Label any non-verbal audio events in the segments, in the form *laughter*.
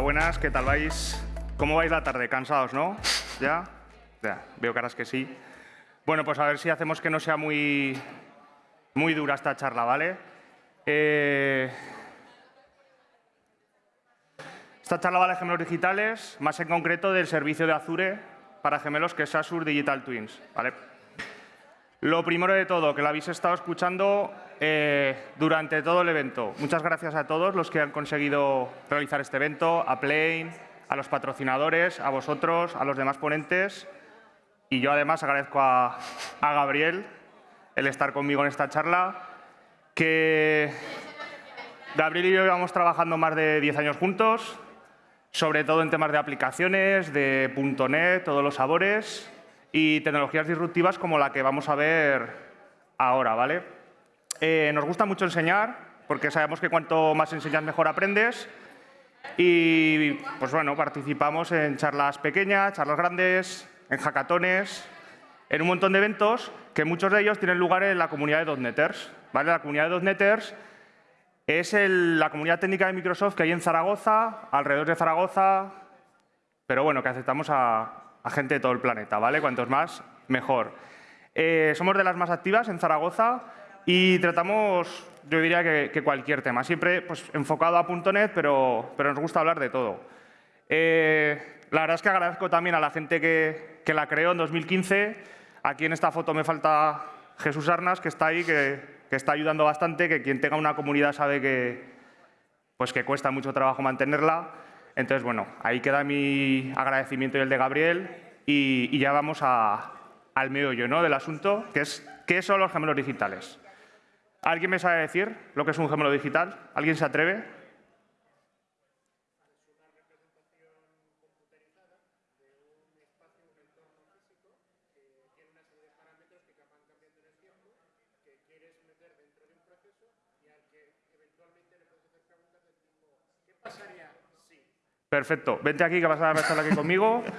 buenas, ¿qué tal vais? ¿Cómo vais la tarde? ¿Cansados, no? *laughs* ¿Ya? Ya, veo caras que sí. Bueno, pues a ver si hacemos que no sea muy, muy dura esta charla, ¿vale? Eh, esta charla va de gemelos digitales, más en concreto del servicio de Azure para gemelos que es Azure Digital Twins, ¿vale? Lo primero de todo, que lo habéis estado escuchando eh, durante todo el evento. Muchas gracias a todos los que han conseguido realizar este evento, a Plane, a los patrocinadores, a vosotros, a los demás ponentes. Y yo además agradezco a, a Gabriel el estar conmigo en esta charla, que Gabriel y yo llevamos trabajando más de 10 años juntos, sobre todo en temas de aplicaciones, de .NET, todos los sabores, y tecnologías disruptivas como la que vamos a ver ahora. ¿vale? Eh, nos gusta mucho enseñar, porque sabemos que cuanto más enseñas, mejor aprendes. Y pues bueno, participamos en charlas pequeñas, charlas grandes, en hackatones, en un montón de eventos que muchos de ellos tienen lugar en la comunidad de .NETers. ¿vale? La comunidad de .NETers es la comunidad técnica de Microsoft que hay en Zaragoza, alrededor de Zaragoza, pero bueno, que aceptamos a, a gente de todo el planeta, ¿vale? Cuantos más, mejor. Eh, somos de las más activas en Zaragoza y tratamos, yo diría que, cualquier tema, siempre pues, enfocado a .NET, pero, pero, nos gusta hablar de todo. Eh, la verdad es que agradezco también a la gente que, que, la creó en 2015. Aquí en esta foto me falta Jesús Arnas, que está ahí, que, que está ayudando bastante, que quien tenga una comunidad sabe que, pues, que cuesta mucho trabajo mantenerla. Entonces, bueno, ahí queda mi agradecimiento y el de Gabriel y, ya vamos al meollo ¿no? del asunto, que es ¿qué son los gemelos digitales? ¿Alguien me sabe decir lo que es un gemelo digital? ¿Alguien se atreve? Perfecto. Vente aquí que vas a estar aquí conmigo. *laughs*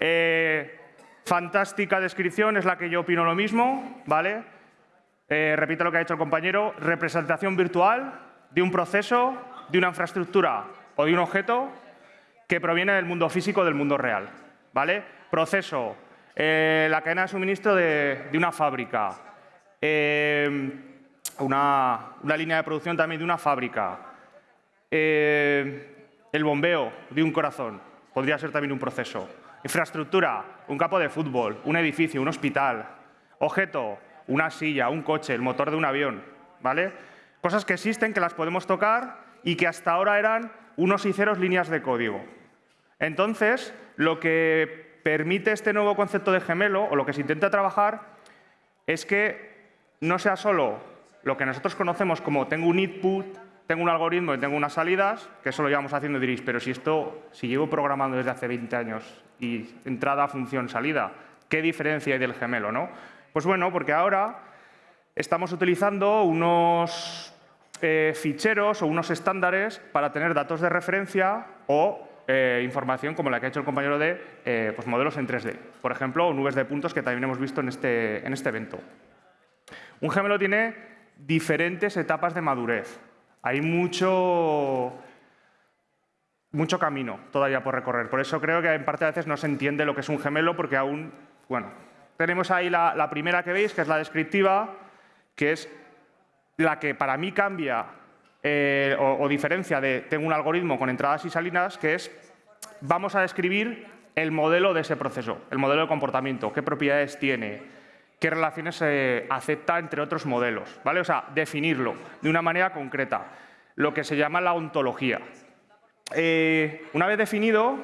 Eh, fantástica descripción, es la que yo opino lo mismo, ¿vale? Eh, repito lo que ha dicho el compañero. Representación virtual de un proceso, de una infraestructura o de un objeto que proviene del mundo físico, del mundo real, ¿vale? Proceso, eh, la cadena de suministro de, una fábrica, una, una, línea de producción también de una fábrica, el bombeo de un corazón podría ser también un proceso. Infraestructura, un campo de fútbol, un edificio, un hospital. Objeto, una silla, un coche, el motor de un avión. ¿vale? Cosas que existen, que las podemos tocar y que hasta ahora eran unos y ceros líneas de código. Entonces, lo que permite este nuevo concepto de gemelo, o lo que se intenta trabajar, es que no sea solo lo que nosotros conocemos como tengo un input, tengo un algoritmo y tengo unas salidas, que eso lo llevamos haciendo diréis, pero si esto, si llevo programando desde hace 20 años y entrada, función, salida, ¿qué diferencia hay del gemelo? ¿no? Pues bueno, porque ahora estamos utilizando unos eh, ficheros o unos estándares para tener datos de referencia o eh, información como la que ha hecho el compañero de eh, pues modelos en 3D. Por ejemplo, nubes de puntos que también hemos visto en este, en este evento. Un gemelo tiene diferentes etapas de madurez hay mucho, mucho camino todavía por recorrer. Por eso creo que en parte a veces no se entiende lo que es un gemelo, porque aún, bueno, tenemos ahí la, primera que veis, que es la descriptiva, que es la que para mí cambia eh, o, diferencia de tengo un algoritmo con entradas y salidas, que es vamos a describir el modelo de ese proceso, el modelo de comportamiento, qué propiedades tiene, qué relaciones se acepta entre otros modelos. ¿vale? O sea, definirlo de una manera concreta, lo que se llama la ontología. Eh, una vez definido,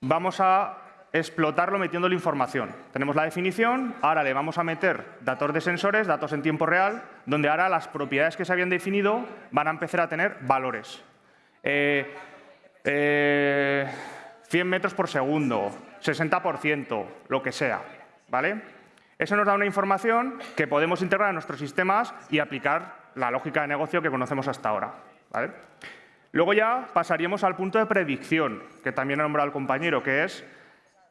vamos a explotarlo metiendo la información. Tenemos la definición, ahora le vamos a meter datos de sensores, datos en tiempo real, donde ahora las propiedades que se habían definido van a empezar a tener valores. 100 eh, eh, metros por segundo, 60%, lo que sea. ¿vale? Eso nos da una información que podemos integrar a nuestros sistemas y aplicar la lógica de negocio que conocemos hasta ahora. Luego ya pasaríamos al punto de predicción, que también ha nombrado el compañero, que es,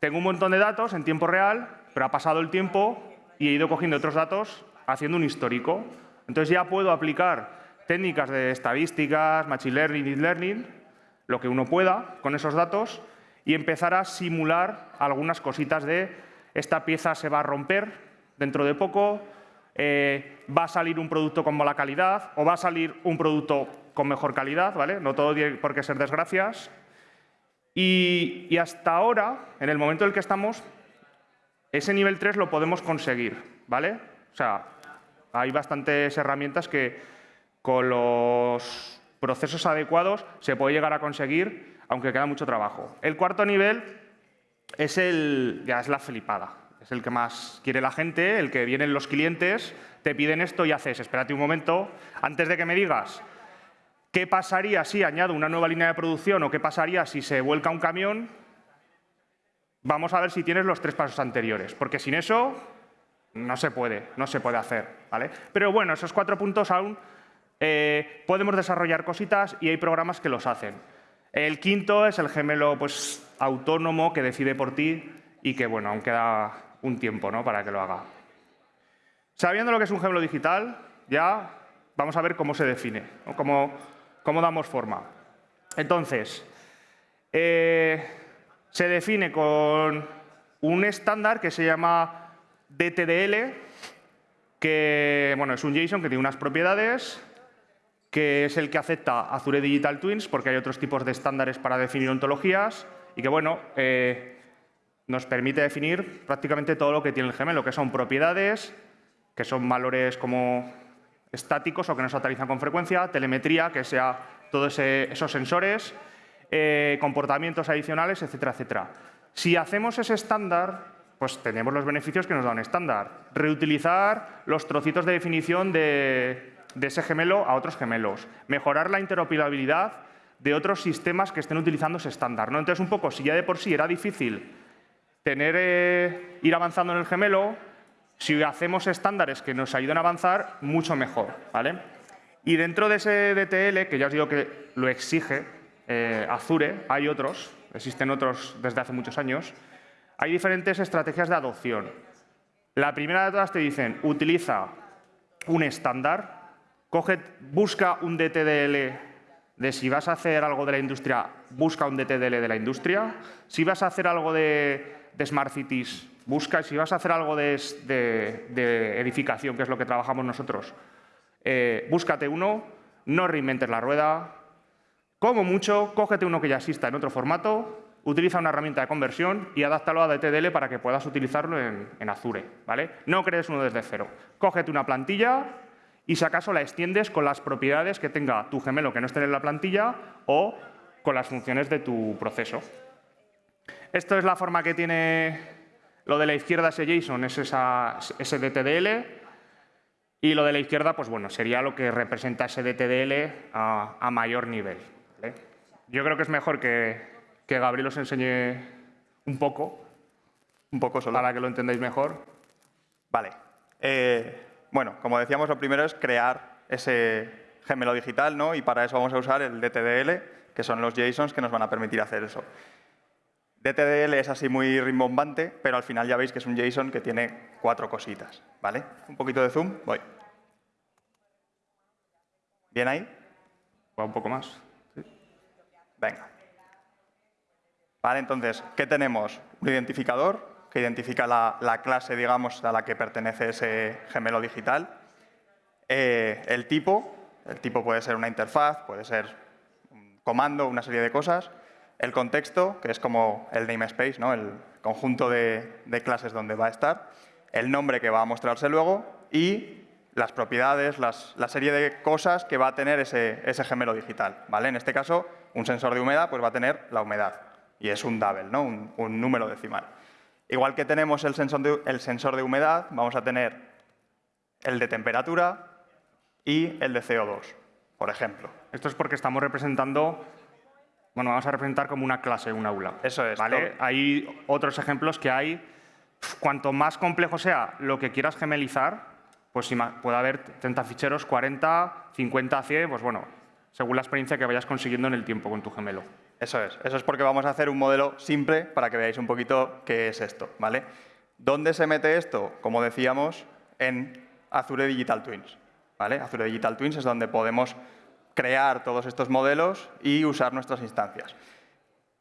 tengo un montón de datos en tiempo real, pero ha pasado el tiempo y he ido cogiendo otros datos haciendo un histórico. Entonces ya puedo aplicar técnicas de estadísticas, machine learning, deep learning, lo que uno pueda con esos datos y empezar a simular algunas cositas de esta pieza se va a romper dentro de poco, eh, va a salir un producto con mala calidad o va a salir un producto con mejor calidad, ¿vale? No todo tiene por qué ser desgracias. Y, hasta ahora, en el momento en el que estamos, ese nivel 3 lo podemos conseguir, ¿vale? O sea, hay bastantes herramientas que con los procesos adecuados se puede llegar a conseguir, aunque queda mucho trabajo. El cuarto nivel es el, ya es la flipada, es el que más quiere la gente, el que vienen los clientes, te piden esto y haces, espérate un momento, antes de que me digas qué pasaría si añado una nueva línea de producción o qué pasaría si se vuelca un camión, vamos a ver si tienes los tres pasos anteriores, porque sin eso no se puede, no se puede hacer. ¿vale? Pero bueno, esos cuatro puntos aún eh, podemos desarrollar cositas y hay programas que los hacen. El quinto es el gemelo pues, autónomo que decide por ti y que, bueno, aún queda un tiempo ¿no? para que lo haga. Sabiendo lo que es un gemelo digital, ya vamos a ver cómo se define, cómo, cómo, damos forma. Entonces, eh, se define con un estándar que se llama DTDL, que bueno, es un JSON que tiene unas propiedades, que es el que acepta Azure Digital Twins, porque hay otros tipos de estándares para definir ontologías, y que bueno, eh, nos permite definir prácticamente todo lo que tiene el gemelo, que son propiedades, que son valores como estáticos o que no se actualizan con frecuencia, telemetría, que sea todos esos sensores, eh, comportamientos adicionales, etcétera, etcétera. Si hacemos ese estándar, pues tenemos los beneficios que nos da un estándar. Reutilizar los trocitos de definición de, ese gemelo a otros gemelos. Mejorar la interoperabilidad de otros sistemas que estén utilizando ese estándar. ¿no? Entonces, un poco, si ya de por sí era difícil tener, eh, ir avanzando en el gemelo, si hacemos estándares que nos ayuden a avanzar, mucho mejor. ¿vale? Y dentro de ese DTL, que ya os digo que lo exige eh, Azure, hay otros, existen otros desde hace muchos años, hay diferentes estrategias de adopción. La primera de todas te dicen, utiliza un estándar, busca un DTDL de si vas a hacer algo de la industria, busca un DTDL de la industria. Si vas a hacer algo de, Smart Cities, busca. Si vas a hacer algo de, edificación, que es lo que trabajamos nosotros, eh, búscate uno, no reinventes la rueda. Como mucho, cógete uno que ya exista en otro formato utiliza una herramienta de conversión y adáptalo a DTDL para que puedas utilizarlo en, Azure. ¿vale? No crees uno desde cero. Cógete una plantilla y si acaso la extiendes con las propiedades que tenga tu gemelo que no esté en la plantilla o con las funciones de tu proceso. Esto es la forma que tiene lo de la izquierda, ese JSON, es esa, ese DTDL. Y lo de la izquierda, pues bueno, sería lo que representa ese DTDL a, mayor nivel. Yo creo que es mejor que, que Gabriel os enseñe un poco, un poco solo. para que lo entendáis mejor. Vale. Eh, bueno, como decíamos, lo primero es crear ese gemelo digital, ¿no? Y para eso vamos a usar el DTDL, que son los JSONs que nos van a permitir hacer eso. DTDL es así muy rimbombante, pero al final ya veis que es un JSON que tiene cuatro cositas, ¿vale? Un poquito de zoom, voy. ¿Bien ahí? Va un poco más. ¿Sí? Venga. ¿Vale? Entonces, ¿qué tenemos? Un identificador que identifica la, clase, digamos, a la que pertenece ese gemelo digital. Eh, el tipo, el tipo puede ser una interfaz, puede ser un comando, una serie de cosas. El contexto, que es como el namespace, ¿no? el conjunto de, clases donde va a estar. El nombre que va a mostrarse luego y las propiedades, la serie de cosas que va a tener ese, ese gemelo digital. ¿vale? En este caso, un sensor de humedad pues va a tener la humedad y es un double, ¿no? un, número decimal. Igual que tenemos el sensor, de, el sensor de humedad, vamos a tener el de temperatura y el de CO2, por ejemplo. Esto es porque estamos representando, bueno, vamos a representar como una clase, un aula. Eso es. ¿vale? Hay otros ejemplos que hay, cuanto más complejo sea lo que quieras gemelizar, pues puede haber 30 ficheros, 40, 50, 100, pues bueno, según la experiencia que vayas consiguiendo en el tiempo con tu gemelo. Eso es. Eso es porque vamos a hacer un modelo simple para que veáis un poquito qué es esto. ¿vale? ¿Dónde se mete esto? Como decíamos, en Azure Digital Twins. ¿vale? Azure Digital Twins es donde podemos crear todos estos modelos y usar nuestras instancias.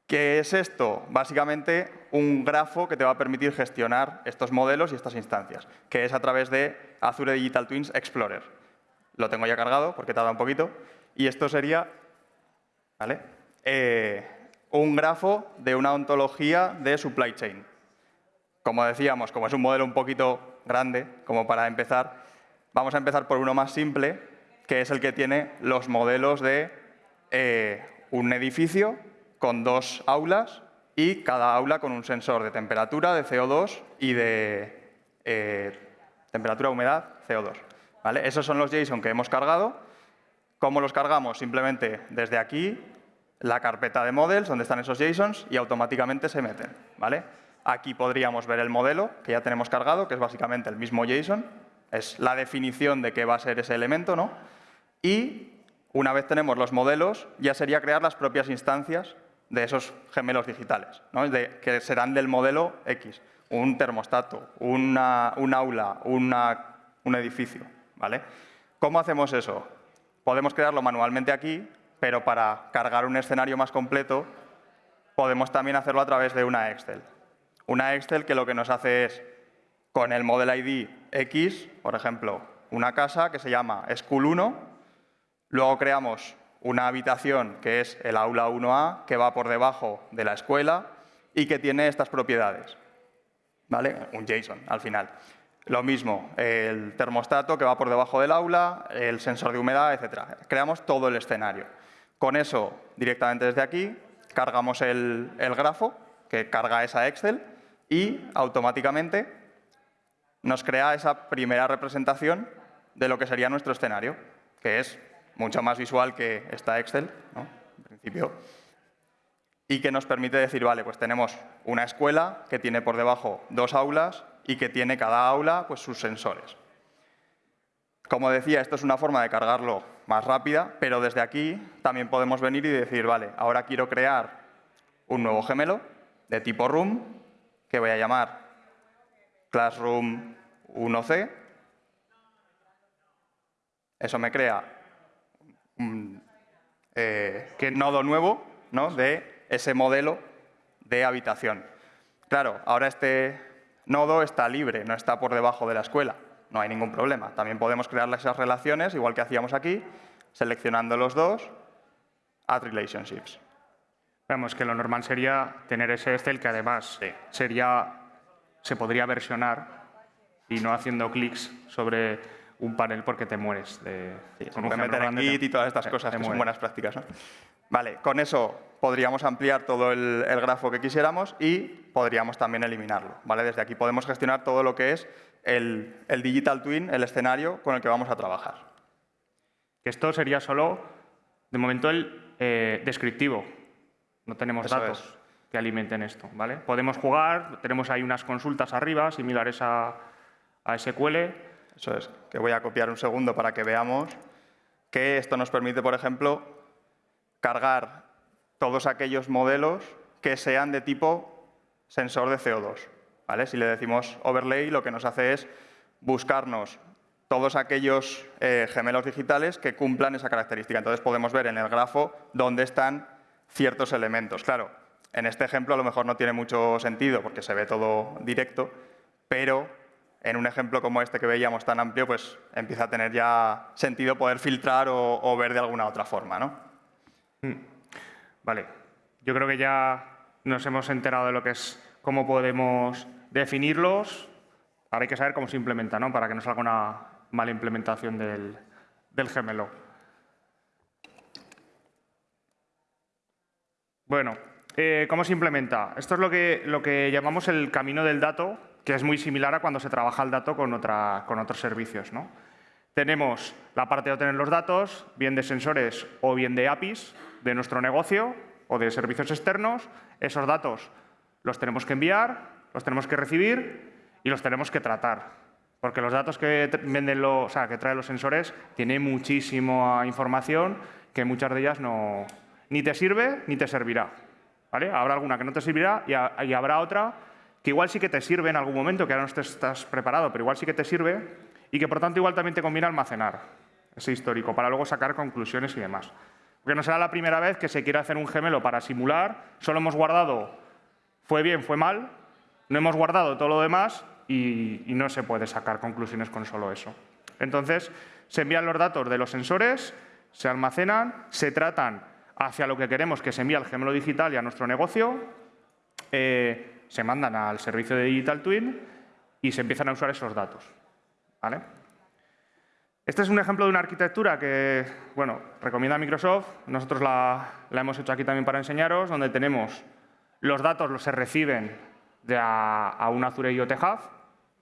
¿Qué es esto? Básicamente un grafo que te va a permitir gestionar estos modelos y estas instancias, que es a través de Azure Digital Twins Explorer. Lo tengo ya cargado porque tarda un poquito. Y esto sería ¿vale? Eh, un grafo de una ontología de supply chain. Como decíamos, como es un modelo un poquito grande, como para empezar, vamos a empezar por uno más simple, que es el que tiene los modelos de eh, un edificio con dos aulas y cada aula con un sensor de temperatura, de CO2 y de eh, temperatura, humedad, CO2. ¿vale? Esos son los JSON que hemos cargado. ¿Cómo los cargamos? Simplemente desde aquí, la carpeta de models, donde están esos JSONs, y automáticamente se meten. ¿vale? Aquí podríamos ver el modelo que ya tenemos cargado, que es básicamente el mismo JSON. Es la definición de qué va a ser ese elemento, ¿no? Y una vez tenemos los modelos, ya sería crear las propias instancias de esos gemelos digitales, que serán del modelo X, un termostato, una, un aula, un edificio. ¿vale? ¿Cómo hacemos eso? Podemos crearlo manualmente aquí, pero para cargar un escenario más completo podemos también hacerlo a través de una Excel. Una Excel que lo que nos hace es, con el model ID X, por ejemplo, una casa que se llama School 1, Luego creamos una habitación que es el aula 1A, que va por debajo de la escuela y que tiene estas propiedades. ¿Vale? Un JSON al final. Lo mismo, el termostato que va por debajo del aula, el sensor de humedad, etc. Creamos todo el escenario. Con eso, directamente desde aquí, cargamos el, el grafo, que carga esa Excel, y automáticamente nos crea esa primera representación de lo que sería nuestro escenario, que es mucho más visual que esta Excel, en principio, y que nos permite decir, vale, pues tenemos una escuela que tiene por debajo dos aulas y que tiene cada aula pues, sus sensores. Como decía, esto es una forma de cargarlo más rápida, pero desde aquí también podemos venir y decir, vale, ahora quiero crear un nuevo gemelo de tipo room, que voy a llamar Classroom 1C. Eso me crea eh, que nodo nuevo ¿no? de ese modelo de habitación. Claro, ahora este nodo está libre, no está por debajo de la escuela. No hay ningún problema. También podemos crear esas relaciones, igual que hacíamos aquí, seleccionando los dos, add relationships. Vemos que lo normal sería tener ese Excel que además sería, se podría versionar y no haciendo clics sobre un panel porque te mueres. De, con un meter en Git y todas estas cosas que son buenas prácticas. Vale, con eso podríamos ampliar todo el, grafo que quisiéramos y podríamos también eliminarlo. ¿vale? Desde aquí podemos gestionar todo lo que es el, digital twin, el escenario con el que vamos a trabajar. Esto sería solo, de momento, el eh, descriptivo. No tenemos datos que alimenten esto. ¿vale? Podemos jugar, tenemos ahí unas consultas arriba, similares a, a SQL, que voy a copiar un segundo para que veamos que esto nos permite, por ejemplo, cargar todos aquellos modelos que sean de tipo sensor de CO2. ¿vale? Si le decimos overlay, lo que nos hace es buscarnos todos aquellos eh, gemelos digitales que cumplan esa característica. Entonces podemos ver en el grafo dónde están ciertos elementos. Claro, en este ejemplo a lo mejor no tiene mucho sentido porque se ve todo directo, pero en un ejemplo como este que veíamos tan amplio, pues empieza a tener ya sentido poder filtrar o, ver de alguna otra forma. ¿no? Hmm. Vale, yo creo que ya nos hemos enterado de lo que es cómo podemos definirlos. Ahora hay que saber cómo se implementa, ¿no? para que no salga una mala implementación del, gemelo. Bueno, eh, ¿cómo se implementa? Esto es lo que, lo que llamamos el camino del dato, es muy similar a cuando se trabaja el dato con, otra, con otros servicios. ¿no? Tenemos la parte de obtener los datos, bien de sensores o bien de APIs de nuestro negocio o de servicios externos. Esos datos los tenemos que enviar, los tenemos que recibir y los tenemos que tratar. Porque los datos que, venden o sea, que traen los sensores tienen muchísima información que muchas de ellas no, ni te sirve ni te servirá. ¿vale? Habrá alguna que no te servirá y habrá otra que igual sí que te sirve en algún momento, que ahora no estás preparado, pero igual sí que te sirve, y que por tanto igual también te conviene almacenar ese histórico, para luego sacar conclusiones y demás. Porque no será la primera vez que se quiere hacer un gemelo para simular, solo hemos guardado fue bien, fue mal, no hemos guardado todo lo demás y, y no se puede sacar conclusiones con solo eso. Entonces, se envían los datos de los sensores, se almacenan, se tratan hacia lo que queremos que se envíe al gemelo digital y a nuestro negocio, eh, se mandan al servicio de Digital Twin y se empiezan a usar esos datos. Este es un ejemplo de una arquitectura que bueno, recomienda Microsoft. Nosotros la, hemos hecho aquí también para enseñaros, donde tenemos los datos, los se reciben de a, un Azure IoT Hub,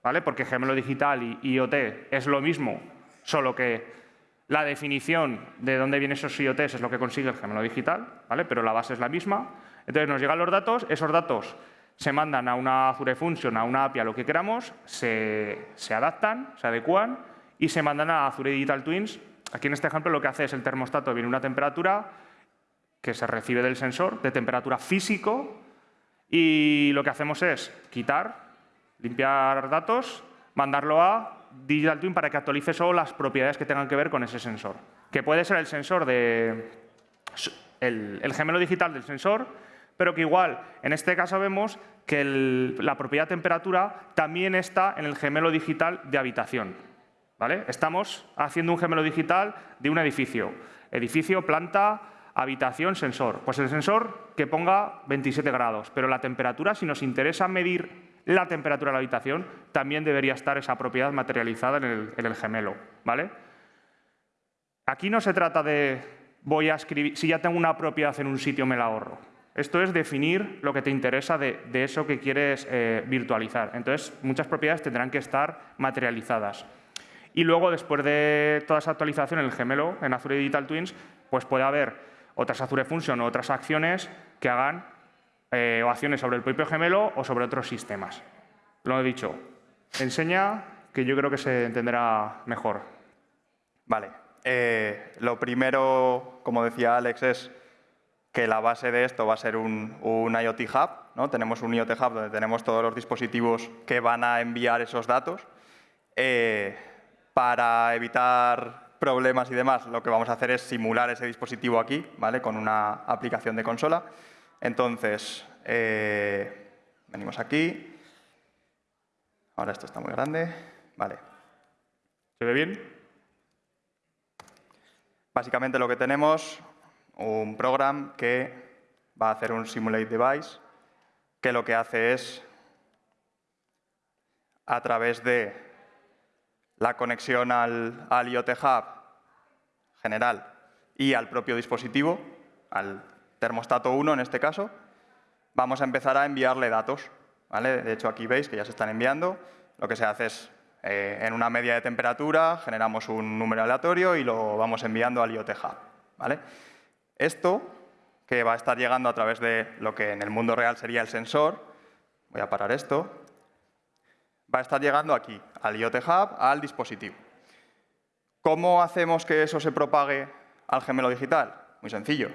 ¿vale? porque gemelo digital y IoT es lo mismo, solo que la definición de dónde vienen esos IoTs es lo que consigue el gemelo digital, ¿vale? pero la base es la misma. Entonces nos llegan los datos, esos datos se mandan a una Azure Function, a una API, a lo que queramos, se, adaptan, se adecúan y se mandan a Azure Digital Twins. Aquí en este ejemplo lo que hace es el termostato, viene una temperatura que se recibe del sensor, de temperatura físico, y lo que hacemos es quitar, limpiar datos, mandarlo a Digital Twin para que actualice solo las propiedades que tengan que ver con ese sensor. Que puede ser el sensor de... el, gemelo digital del sensor, pero que igual, en este caso vemos que la propiedad temperatura también está en el gemelo digital de habitación. ¿vale? Estamos haciendo un gemelo digital de un edificio. Edificio, planta, habitación, sensor. Pues el sensor que ponga 27 grados, pero la temperatura, si nos interesa medir la temperatura de la habitación, también debería estar esa propiedad materializada en el, gemelo. ¿vale? Aquí no se trata de voy a escribir, si ya tengo una propiedad en un sitio me la ahorro. Esto es definir lo que te interesa de, eso que quieres eh, virtualizar. Entonces, muchas propiedades tendrán que estar materializadas. Y luego, después de toda esa actualización en el gemelo, en Azure Digital Twins, pues puede haber otras Azure Function o otras acciones que hagan eh, acciones sobre el propio gemelo o sobre otros sistemas. Lo he dicho. Enseña que yo creo que se entenderá mejor. Vale. Eh, lo primero, como decía Alex, es que la base de esto va a ser un, IoT Hub. ¿no? Tenemos un IoT Hub donde tenemos todos los dispositivos que van a enviar esos datos. Eh, para evitar problemas y demás, lo que vamos a hacer es simular ese dispositivo aquí, ¿vale? con una aplicación de consola. Entonces, eh, venimos aquí. Ahora esto está muy grande. Vale. ¿Se ve bien? Básicamente lo que tenemos, un programa que va a hacer un simulate device, que lo que hace es, a través de la conexión al, al IoT Hub general y al propio dispositivo, al termostato 1 en este caso, vamos a empezar a enviarle datos. ¿vale? De hecho, aquí veis que ya se están enviando. Lo que se hace es, eh, en una media de temperatura, generamos un número aleatorio y lo vamos enviando al IoT Hub. ¿vale? Esto, que va a estar llegando a través de lo que en el mundo real sería el sensor, voy a parar esto, va a estar llegando aquí, al IoT Hub, al dispositivo. ¿Cómo hacemos que eso se propague al gemelo digital? Muy sencillo.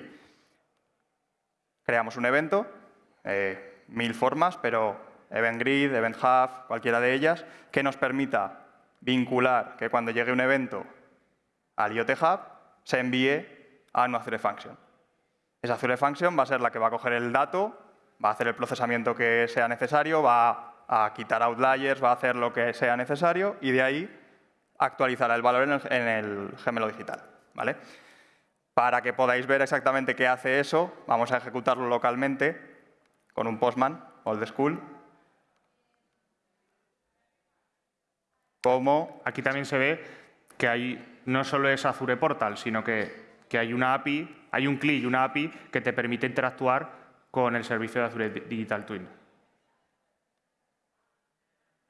Creamos un evento, eh, mil formas, pero Event Grid, Event Hub, cualquiera de ellas, que nos permita vincular que cuando llegue un evento al IoT Hub se envíe a una Azure Function. Esa Azure Function va a ser la que va a coger el dato, va a hacer el procesamiento que sea necesario, va a quitar outliers, va a hacer lo que sea necesario y de ahí actualizará el valor en el, en el gemelo digital. ¿vale? Para que podáis ver exactamente qué hace eso, vamos a ejecutarlo localmente con un Postman, old school. Como aquí también se ve que hay, no solo es Azure Portal, sino que, hay una API, hay un CLI y una API que te permite interactuar con el servicio de Azure Digital Twin.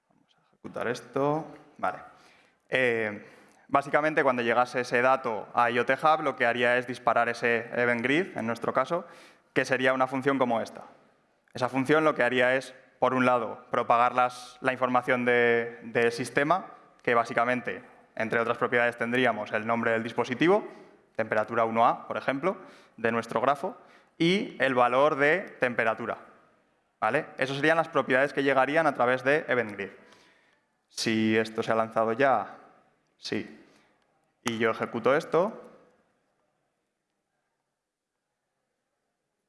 Vamos a ejecutar esto. Vale. Eh, Básicamente, cuando llegase ese dato a IoT Hub, lo que haría es disparar ese event grid, en nuestro caso, que sería una función como esta. Esa función lo que haría es, por un lado, propagar la información del sistema, que básicamente, entre otras propiedades, tendríamos el nombre del dispositivo, temperatura 1A, por ejemplo, de nuestro grafo, y el valor de temperatura. ¿Vale? Esas serían las propiedades que llegarían a través de Event Grid. Si esto se ha lanzado ya, Sí. y yo ejecuto esto,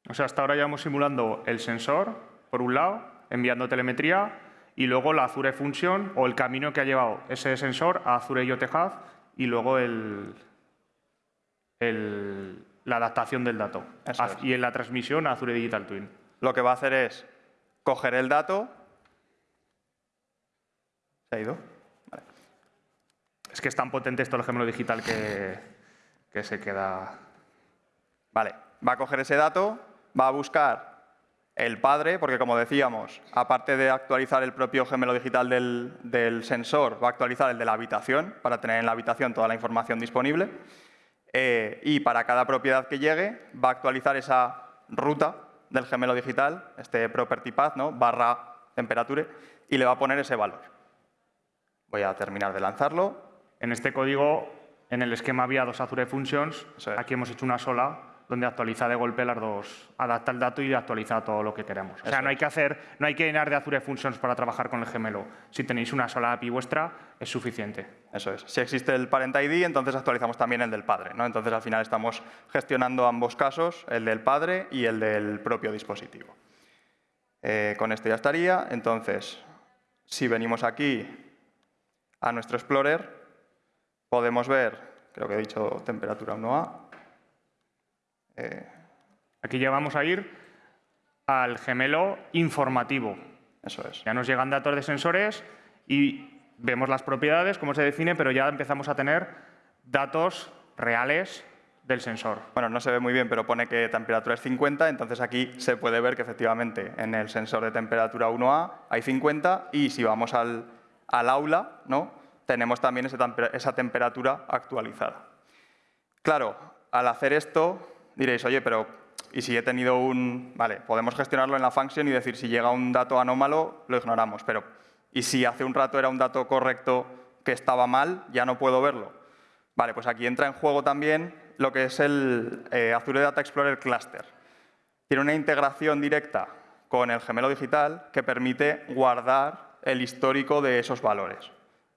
O sea, hasta ahora ya vamos simulando el sensor, por un lado, enviando telemetría, y luego la Azure Function o el camino que ha llevado ese sensor a Azure IoT Hub y luego el, el- la adaptación del dato. Eso. Y en la transmisión a Azure Digital Twin. lo que va a hacer es coger el dato. ¿Se ha ido? Vale. Es que es tan potente esto el gemelo digital que, que se queda... Vale, va a coger ese dato, va a buscar el padre, porque como decíamos, aparte de actualizar el propio gemelo digital del, del sensor, va a actualizar el de la habitación, para tener en la habitación toda la información disponible. Eh, y para cada propiedad que llegue, va a actualizar esa ruta del gemelo digital, este property path, ¿no? barra temperature, y le va a poner ese valor. Voy a terminar de lanzarlo. En este código, en el esquema había dos Azure Functions, es. aquí hemos hecho una sola, donde actualiza de golpe las dos, adapta el dato y actualiza todo lo que queremos. O sea, no hay que hacer, no hay que llenar de Azure Functions para trabajar con el gemelo. Si tenéis una sola API vuestra, es suficiente. Eso es. Si existe el parent ID, entonces actualizamos también el del padre. ¿no? Entonces, al final estamos gestionando ambos casos, el del padre y el del propio dispositivo. Eh, con esto ya estaría. Entonces, si venimos aquí a nuestro Explorer, podemos ver, creo que he dicho temperatura 1A. Eh, Aquí ya vamos a ir al gemelo informativo. eso es. Ya nos llegan datos de sensores y vemos las propiedades, cómo se define, pero ya empezamos a tener datos reales del sensor. Bueno, no se ve muy bien, pero pone que temperatura es 50, entonces aquí se puede ver que efectivamente en el sensor de temperatura 1A hay 50 y si vamos al, al aula, ¿no? tenemos también esa temperatura actualizada. Claro, al hacer esto diréis, oye, pero ¿y si he tenido un...? Vale, podemos gestionarlo en la function y decir, si llega un dato anómalo, lo ignoramos, pero ¿y si hace un rato era un dato correcto que estaba mal, ya no puedo verlo? Vale, pues aquí entra en juego también lo que es el eh, Azure Data Explorer Cluster. Tiene una integración directa con el gemelo digital que permite guardar el histórico de esos valores.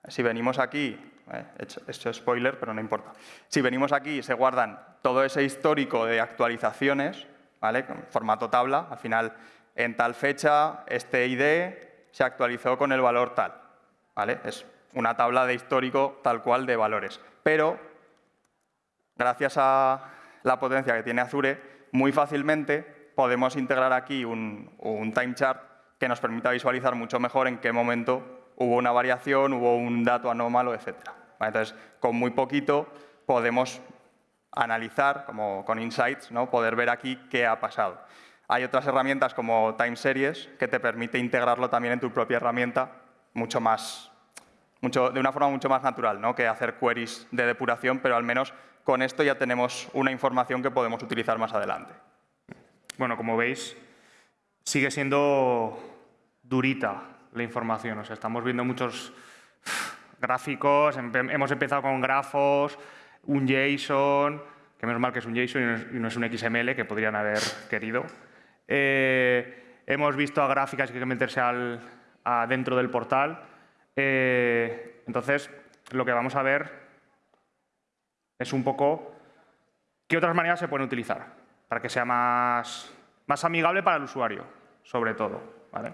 Si venimos aquí, eh, he hecho, he hecho spoiler, pero no importa. Si venimos aquí, se guardan todo ese histórico de actualizaciones, ¿vale? Con formato tabla. Al final, en tal fecha, este ID se actualizó con el valor tal. ¿vale? Es una tabla de histórico tal cual de valores. Pero gracias a la potencia que tiene Azure, muy fácilmente podemos integrar aquí un time chart que nos permita visualizar mucho mejor en qué momento hubo una variación, hubo un dato anómalo, etc. Entonces, con muy poquito podemos analizar, como con Insights, ¿no? poder ver aquí qué ha pasado. Hay otras herramientas como Time Series que te permite integrarlo también en tu propia herramienta mucho más, mucho, de una forma mucho más natural ¿no? que hacer queries de depuración, pero al menos con esto ya tenemos una información que podemos utilizar más adelante. Bueno, como veis, sigue siendo durita la información. O sea, estamos viendo muchos *sighs* gráficos, empe- hemos empezado con grafos, un JSON, que menos mal que es un JSON y no es, un XML, que podrían haber querido. Eh, hemos visto a gráficas que hay que meterse al, dentro del portal. Eh, entonces, lo que vamos a ver es un poco qué otras maneras se pueden utilizar para que sea más, más amigable para el usuario, sobre todo. ¿vale?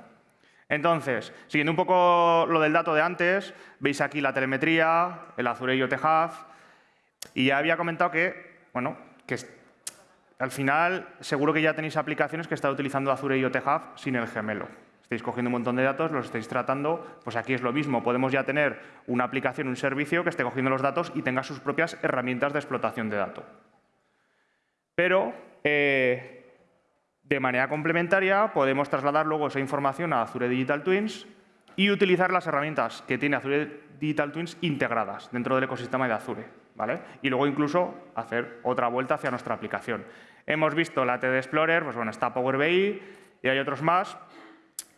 Entonces, siguiendo un poco lo del dato de antes, veis aquí la telemetría, el Azure IoT Hub, y ya había comentado que, bueno, que al final seguro que ya tenéis aplicaciones que están utilizando Azure IoT Hub sin el gemelo. Estáis cogiendo un montón de datos, los estáis tratando, pues aquí es lo mismo. Podemos ya tener una aplicación, un servicio que esté cogiendo los datos y tenga sus propias herramientas de explotación de datos. Pero, eh, de manera complementaria, podemos trasladar luego esa información a Azure Digital Twins y utilizar las herramientas que tiene Azure Digital Twins integradas dentro del ecosistema de Azure. ¿vale? Y luego incluso hacer otra vuelta hacia nuestra aplicación. Hemos visto la TD Explorer, pues bueno, está Power BI y hay otros más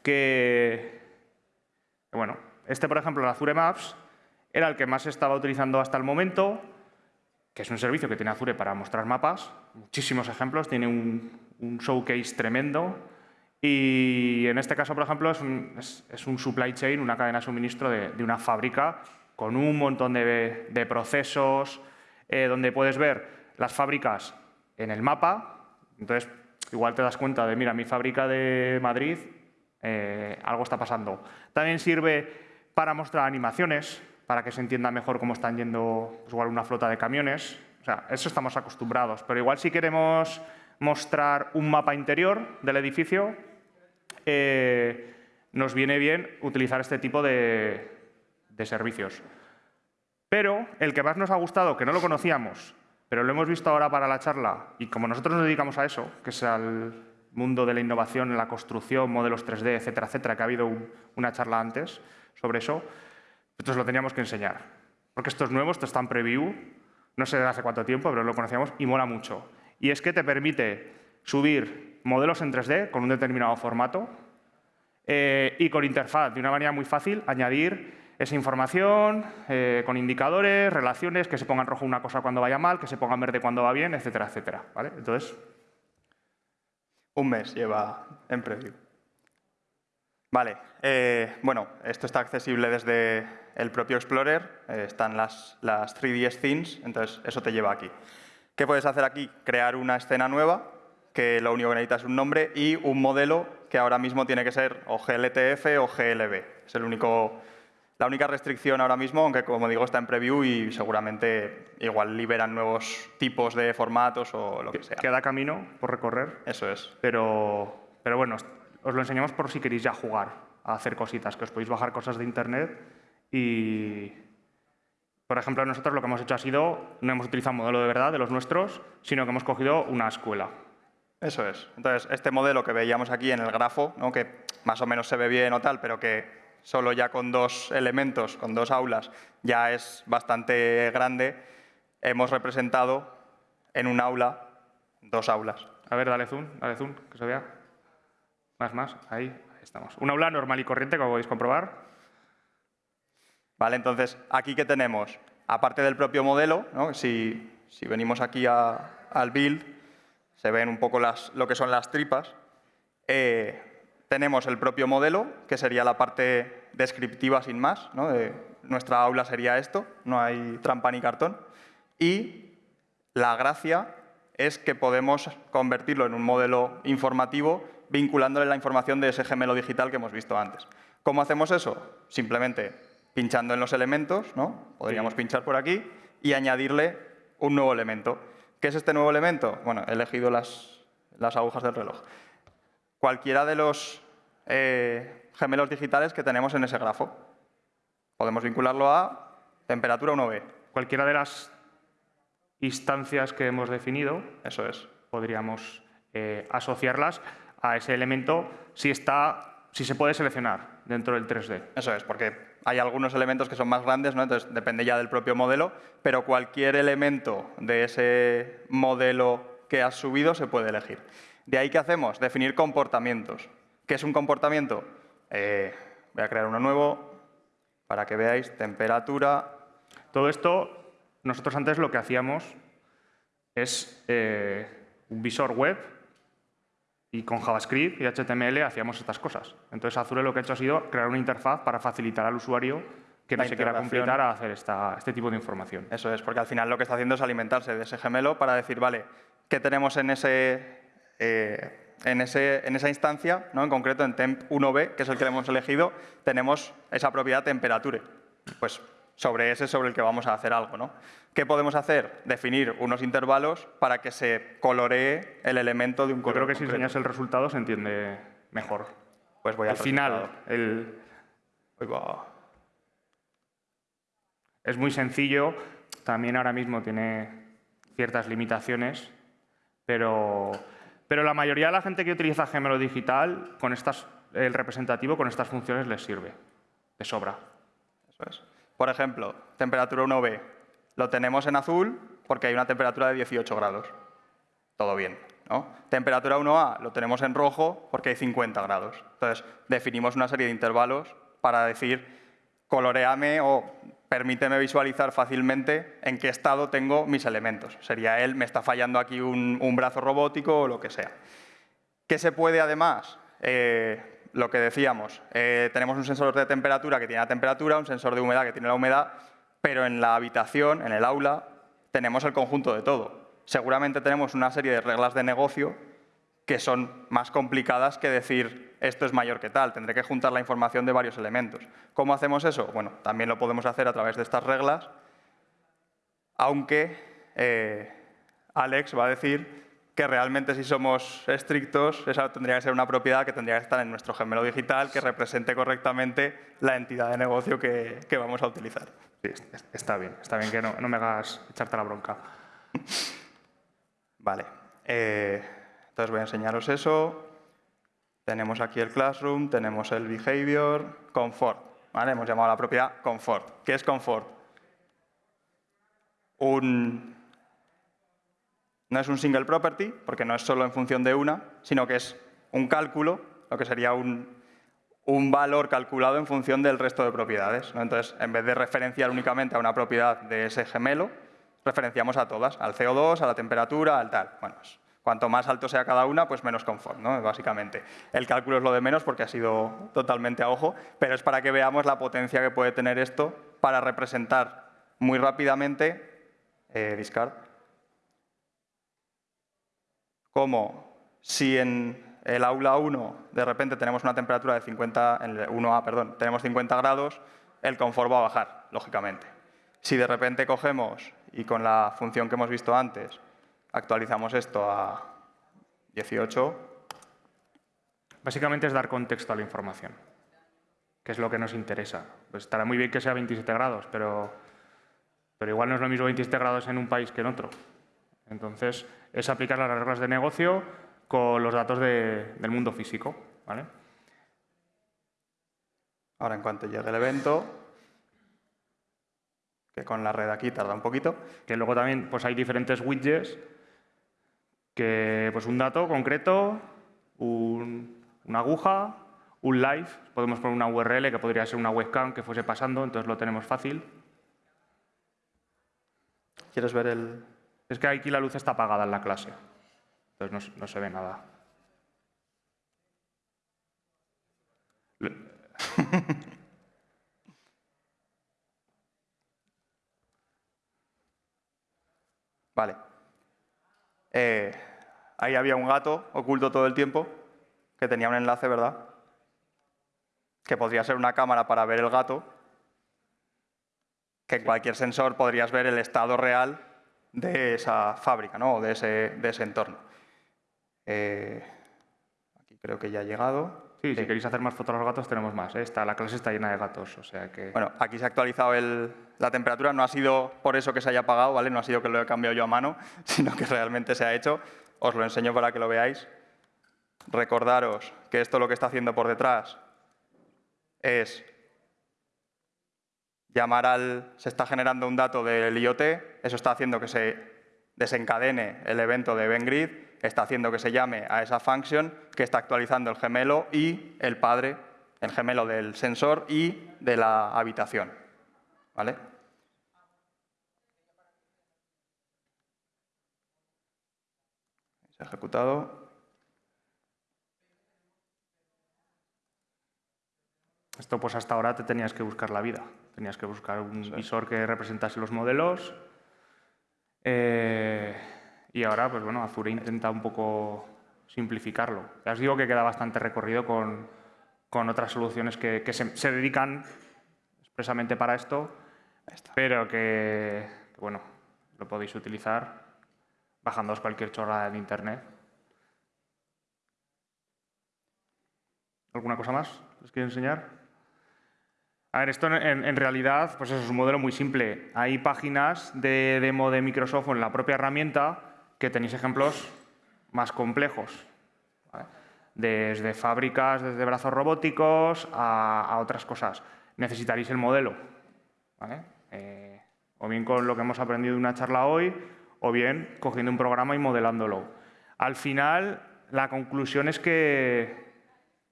que, bueno, este por ejemplo, el Azure Maps, era el que más estaba utilizando hasta el momento, que es un servicio que tiene Azure para mostrar mapas, muchísimos ejemplos, tiene un, un showcase tremendo. Y en este caso, por ejemplo, es un, es- un supply chain, una cadena de suministro de, de una fábrica con un montón de, de procesos, eh, donde puedes ver las fábricas en el mapa. Entonces, igual te das cuenta de, mira, mi fábrica de Madrid, eh, algo está pasando. También sirve para mostrar animaciones, para que se entienda mejor cómo están yendo pues, igual una flota de camiones. O sea, eso estamos acostumbrados. Pero igual si queremos mostrar un mapa interior del edificio, eh, nos viene bien utilizar este tipo de, servicios. Pero el que más nos ha gustado, que no lo conocíamos, pero lo hemos visto ahora para la charla, y como nosotros nos dedicamos a eso, que es al mundo de la innovación la construcción, modelos 3D, etcétera, etcétera, que ha habido una charla antes sobre eso, entonces lo teníamos que enseñar. Porque esto es nuevo, esto está en preview, no sé hace cuánto tiempo, pero lo conocíamos y mola mucho. Y es que te permite subir modelos en 3D con un determinado formato, eh, y con interfaz, de una manera muy fácil, añadir esa información eh, con indicadores, relaciones, que se ponga en rojo una cosa cuando vaya mal, que se ponga en verde cuando va bien, etcétera, etcétera. ¿vale? Entonces, un mes lleva en preview. Vale, eh, bueno, esto está accesible desde el propio Explorer, están las, las 3ds Themes, entonces eso te lleva aquí. ¿Qué puedes hacer aquí? Crear una escena nueva, que lo único que necesitas es un nombre y un modelo que ahora mismo tiene que ser o GLTF o GLB. Es el único, la única restricción ahora mismo, aunque como digo está en preview y seguramente igual liberan nuevos tipos de formatos o lo que sea. Queda camino por recorrer. Eso es. Pero, pero bueno, os lo enseñamos por si queréis ya jugar a hacer cositas, que os podéis bajar cosas de internet y, por ejemplo, nosotros lo que hemos hecho ha sido, no hemos utilizado un modelo de verdad de los nuestros, sino que hemos cogido una escuela. Eso es. Entonces, este modelo que veíamos aquí en el grafo, ¿no? que más o menos se ve bien o tal, pero que solo ya con dos elementos, con dos aulas, ya es bastante grande, hemos representado en un aula dos aulas. A ver, dale zoom, dale zoom, que se vea. Más, más, ahí, ahí estamos. Un aula normal y corriente, como podéis comprobar. Vale, entonces, aquí que tenemos, aparte del propio modelo, ¿no? si, si venimos aquí al build, se ven un poco las, lo que son las tripas. Eh, tenemos el propio modelo, que sería la parte descriptiva sin más. ¿no? nuestra aula sería esto, no hay trampa ni cartón. Y la gracia es que podemos convertirlo en un modelo informativo vinculándole la información de ese gemelo digital que hemos visto antes. ¿Cómo hacemos eso? Simplemente pinchando en los elementos, ¿no? podríamos pinchar por aquí y añadirle un nuevo elemento. ¿Qué es este nuevo elemento? Bueno, he elegido las, agujas del reloj. Cualquiera de los eh, gemelos digitales que tenemos en ese grafo. Podemos vincularlo a temperatura 1B. Cualquiera de las instancias que hemos definido, eso es, podríamos eh, asociarlas a ese elemento si, está, si se puede seleccionar dentro del 3D. Eso es, porque hay algunos elementos que son más grandes, ¿no? entonces depende ya del propio modelo, pero cualquier elemento de ese modelo que has subido se puede elegir. De ahí, ¿qué hacemos? Definir comportamientos. ¿Qué es un comportamiento? Eh, voy a crear uno nuevo para que veáis temperatura. Todo esto, nosotros antes lo que hacíamos es eh, un visor web y con JavaScript y HTML hacíamos estas cosas. Entonces Azure lo que ha hecho ha sido crear una interfaz para facilitar al usuario que no se quiera completar a hacer este tipo de información. Eso es, porque al final lo que está haciendo es alimentarse de ese gemelo para decir, vale, ¿qué tenemos en, ese, eh, en, ese, en esa instancia? ¿no? En concreto, en temp1b, que es el que hemos elegido, tenemos esa propiedad temperature. Pues sobre ese sobre el que vamos a hacer algo. ¿no? ¿Qué podemos hacer? Definir unos intervalos para que se coloree el elemento de un color Yo creo que si enseñas el resultado se entiende mejor. Pues voy al final. El... Es muy sencillo, también ahora mismo tiene ciertas limitaciones, pero, pero la mayoría de la gente que utiliza Gemelo Digital, con estas, el representativo con estas funciones les sirve, de sobra. Eso es. Por ejemplo, temperatura 1B. Lo tenemos en azul porque hay una temperatura de 18 grados. Todo bien. ¿no? Temperatura 1A lo tenemos en rojo porque hay 50 grados. Entonces, definimos una serie de intervalos para decir, coloreame o permíteme visualizar fácilmente en qué estado tengo mis elementos. Sería él, me está fallando aquí un, brazo robótico o lo que sea. ¿Qué se puede además? Eh, lo que decíamos, eh, tenemos un sensor de temperatura que tiene la temperatura, un sensor de humedad que tiene la humedad, pero en la habitación, en el aula, tenemos el conjunto de todo. Seguramente tenemos una serie de reglas de negocio que son más complicadas que decir esto es mayor que tal, tendré que juntar la información de varios elementos. ¿Cómo hacemos eso? Bueno, también lo podemos hacer a través de estas reglas, aunque eh, Alex va a decir que realmente si somos estrictos, esa tendría que ser una propiedad que tendría que estar en nuestro gemelo digital que represente correctamente la entidad de negocio que, vamos a utilizar. Sí, está bien, está bien que no, me hagas echarte la bronca. Vale. Eh, entonces voy a enseñaros eso. Tenemos aquí el Classroom, tenemos el Behavior, Comfort. ¿vale? Hemos llamado a la propiedad Comfort. ¿Qué es Comfort? Un, no es un single property, porque no es solo en función de una, sino que es un cálculo, lo que sería un, valor calculado en función del resto de propiedades. Entonces, en vez de referenciar únicamente a una propiedad de ese gemelo, referenciamos a todas, al CO2, a la temperatura, al tal. Bueno, Cuanto más alto sea cada una, pues menos confort, ¿no? básicamente. El cálculo es lo de menos porque ha sido totalmente a ojo, pero es para que veamos la potencia que puede tener esto para representar muy rápidamente, eh, discard, como si en el aula 1 de repente tenemos una temperatura de 50, en el 1A, perdón, tenemos 50 grados, el confort va a bajar, lógicamente. Si de repente cogemos, y con la función que hemos visto antes, actualizamos esto a 18. Básicamente es dar contexto a la información, que es lo que nos interesa. Pues estará muy bien que sea 27 grados, pero, pero igual no es lo mismo 27 grados en un país que en otro. Entonces, es aplicar las reglas de negocio con los datos del mundo físico. ¿vale? Ahora, en cuanto llegue el evento, que con la red aquí tarda un poquito. Que luego también pues hay diferentes widgets que pues un dato concreto, una aguja, un live, podemos poner una URL que podría ser una webcam que fuese pasando, entonces lo tenemos fácil. ¿Quieres ver el...? Es que aquí la luz está apagada en la clase, entonces no, no se ve nada. *laughs* vale. Eh, ahí había un gato oculto todo el tiempo que tenía un enlace, ¿verdad? Que podría ser una cámara para ver el gato, que en cualquier sensor podrías ver el estado real de esa fábrica, ¿no? o de ese, de ese entorno. Eh, aquí creo que ya ha llegado. Sí, si queréis hacer más fotos a los gatos, tenemos más. ¿eh? la clase está llena de gatos, o sea que... Bueno, aquí se ha actualizado la temperatura. No ha sido por eso que se haya apagado, ¿vale? No ha sido que lo he cambiado yo a mano, *laughs* sino que realmente se ha hecho. Os lo enseño para que lo veáis. Recordaros que esto lo que está haciendo por detrás es llamar al... Se está generando un dato del IoT, eso está haciendo que se desencadene el evento de EventGrid, está haciendo que se llame a esa function que está actualizando el gemelo y el padre, el gemelo del sensor y de la habitación. ¿Vale? Se ha ejecutado. Esto pues hasta ahora te tenías que buscar la vida. Tenías que buscar un visor que representase los modelos, eh, y ahora, pues bueno, Azure intenta un poco simplificarlo. Ya os digo que queda bastante recorrido con, con otras soluciones que, se, dedican expresamente para esto, pero que, bueno, lo podéis utilizar bajándoos cualquier chorrada de Internet. ¿Alguna cosa más? ¿Les quiero enseñar? A ver, esto en, realidad pues es un modelo muy simple. Hay páginas de demo de Microsoft en la propia herramienta que tenéis ejemplos más complejos. Desde fábricas, desde brazos robóticos a, otras cosas. Necesitaréis el modelo. Eh, o bien con lo que hemos aprendido en una charla hoy, o bien cogiendo un programa y modelándolo. Al final, la conclusión es que,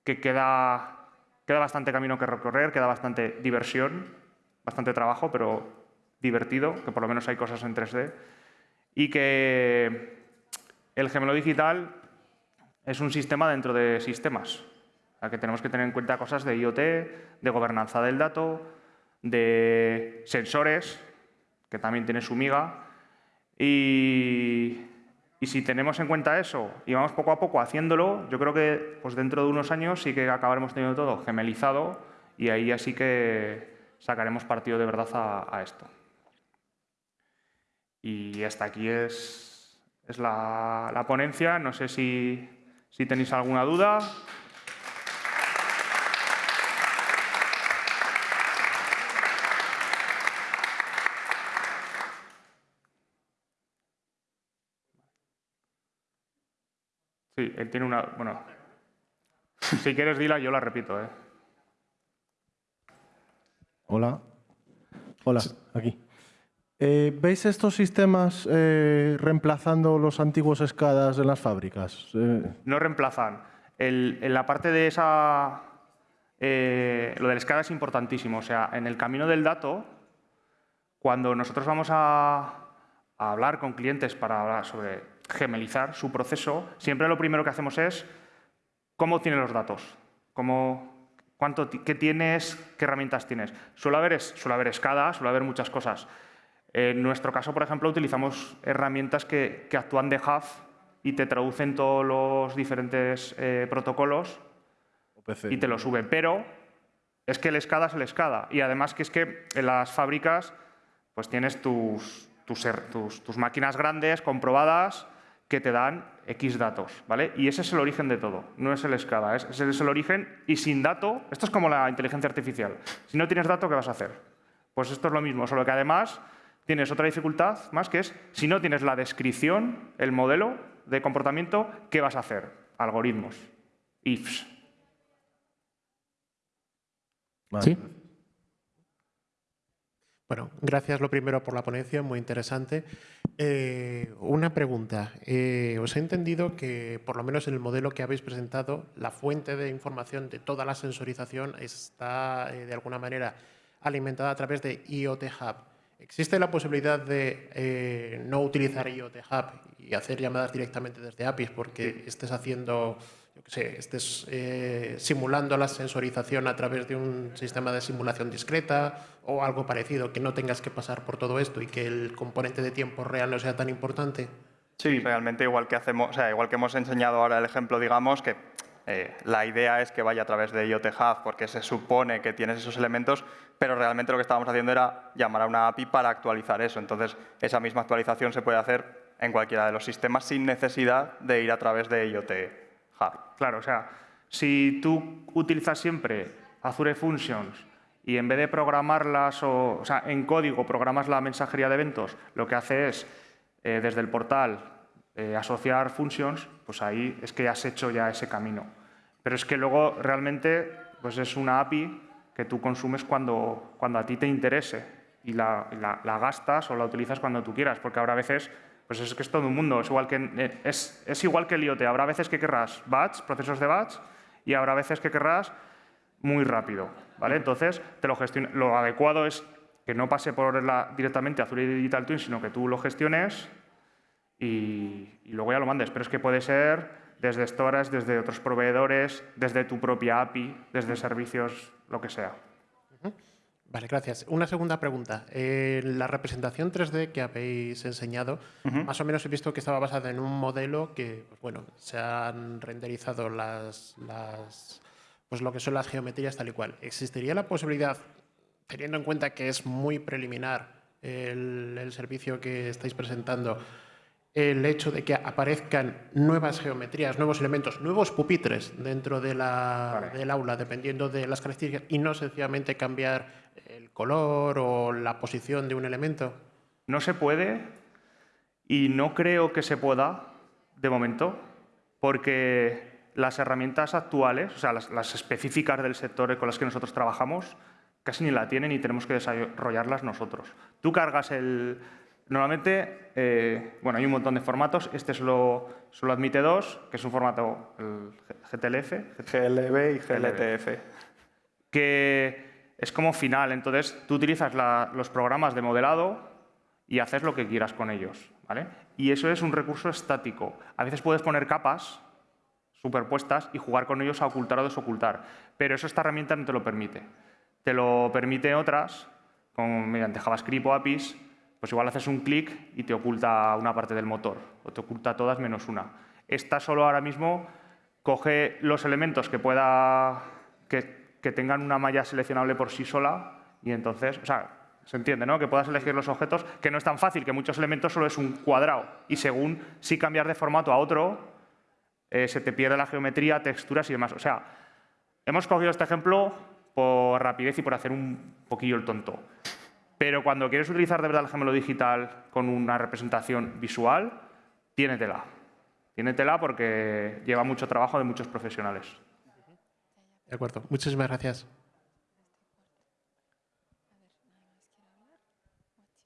que queda Queda bastante camino que recorrer, queda bastante diversión, bastante trabajo, pero divertido, que por lo menos hay cosas en 3D. Y que el gemelo digital es un sistema dentro de sistemas. O que tenemos que tener en cuenta cosas de IoT, de gobernanza del dato, de sensores, que también tiene su miga, Y, y si tenemos en cuenta eso y vamos poco a poco haciéndolo, yo creo que pues dentro de unos años sí que acabaremos teniendo todo gemelizado y ahí así que sacaremos partido de verdad a, esto. Y hasta aquí es, es la, la, ponencia. No sé si, si tenéis alguna duda. Sí, él tiene una... Bueno, si quieres dila, yo la repito. ¿eh? Hola. Hola, aquí. Eh, ¿Veis estos sistemas eh, reemplazando los antiguos escadas en las fábricas? Eh, no reemplazan. en la parte de esa... lo del escada es importantísimo. O sea, en el camino del dato, cuando nosotros vamos a, a hablar con clientes para hablar sobre gemelizar su proceso, siempre lo primero que hacemos es cómo tiene los datos, cómo, cuánto, qué tienes, qué herramientas tienes. Suele haber, suele haber escada, suele haber muchas cosas. En nuestro caso, por ejemplo, utilizamos herramientas que, actúan de hub y te traducen todos los diferentes eh, protocolos y te lo suben. Pero es que el SCADA es el SCADA. Y además que es que en las fábricas pues tienes tus, tus, tus máquinas grandes, comprobadas, que te dan X datos, ¿vale? Y ese es el origen de todo, no es el SCADA, es, ese es el origen y sin dato, esto es como la inteligencia artificial. Si no tienes dato, ¿qué vas a hacer? Pues esto es lo mismo, solo que además tienes otra dificultad más que es, si no tienes la descripción, el modelo de comportamiento, ¿qué vas a hacer? Algoritmos, ifs. ¿Sí? Bueno, gracias lo primero por la ponencia, muy interesante. Eh, una pregunta. Eh, os he entendido que, por lo menos en el modelo que habéis presentado, la fuente de información de toda la sensorización está, eh, de alguna manera, alimentada a través de IoT Hub. ¿Existe la posibilidad de no utilizar IoT Hub y hacer llamadas directamente desde APIs porque estés haciendo yo que sé, estés eh, simulando la sensorización a través de un sistema de simulación discreta o algo parecido, que no tengas que pasar por todo esto y que el componente de tiempo real no sea tan importante? Sí, realmente igual que, hacemos, o sea, igual que hemos enseñado ahora el ejemplo, digamos, que eh, la idea es que vaya a través de IoT Hub porque se supone que tienes esos elementos, pero realmente lo que estábamos haciendo era llamar a una API para actualizar eso. Entonces, esa misma actualización se puede hacer en cualquiera de los sistemas sin necesidad de ir a través de IoT Claro, o sea, si tú utilizas siempre Azure Functions y en vez de programarlas, o, sea, en código programas la mensajería de eventos, lo que hace es, eh, desde el portal, eh, asociar functions, pues ahí es que has hecho ya ese camino. Pero es que luego realmente pues es una API que tú consumes cuando, cuando a ti te interese y la, la gastas o la utilizas cuando tú quieras, porque habrá veces pues es que es todo un mundo, es igual que, eh, es, igual que el IoT. Habrá veces que querrás batch, procesos de batch, y habrá veces que querrás muy rápido. ¿vale? Entonces, te lo, lo adecuado es que no pase por la, directamente a Azure Digital Twin, sino que tú lo gestiones y, luego ya lo mandes. Pero es que puede ser desde stores, desde otros proveedores, desde tu propia API, desde servicios, lo que sea. Vale, gracias. Una segunda pregunta. En la representación 3D que habéis enseñado, más o menos he visto que estaba basada en un modelo que, pues bueno, se han renderizado las, pues lo que son las geometrías tal y cual. ¿Existiría la posibilidad, teniendo en cuenta que es muy preliminar el servicio que estáis presentando, el hecho de que aparezcan nuevas geometrías, nuevos elementos, nuevos pupitres dentro de la, del aula, dependiendo de las características, y no sencillamente cambiar el color o la posición de un elemento? No se puede y no creo que se pueda de momento, porque las herramientas actuales, o sea, las, las específicas del sector con las que nosotros trabajamos, casi ni la tienen y tenemos que desarrollarlas nosotros. Tú cargas el, Normalmente, eh, bueno, hay un montón de formatos. Este solo, solo admite dos, que es un formato el GTLF. GLB y GLTF. Que es como final. Entonces, tú utilizas los programas de modelado y haces lo que quieras con ellos. ¿vale? Y eso es un recurso estático. A veces puedes poner capas superpuestas y jugar con ellos a ocultar o desocultar. Pero eso esta herramienta no te lo permite. Te lo permite otras, como mediante JavaScript o APIs, pues igual haces un clic y te oculta una parte del motor, o te oculta todas menos una. Esta solo ahora mismo coge los elementos que pueda que, que tengan una malla seleccionable por sí sola y entonces, o sea, se entiende, ¿no? Que puedas elegir los objetos, que no es tan fácil, que muchos elementos solo es un cuadrado y según si cambias de formato a otro, eh, se te pierde la geometría, texturas y demás. O sea, hemos cogido este ejemplo por rapidez y por hacer un poquillo el tonto. Pero cuando quieres utilizar de verdad el gemelo digital con una representación visual, tiénetela. Tiénetela porque lleva mucho trabajo de muchos profesionales. De acuerdo. Muchísimas gracias.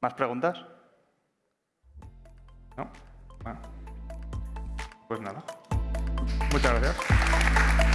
¿Más preguntas? ¿No? Bueno. Pues nada. Muchas gracias.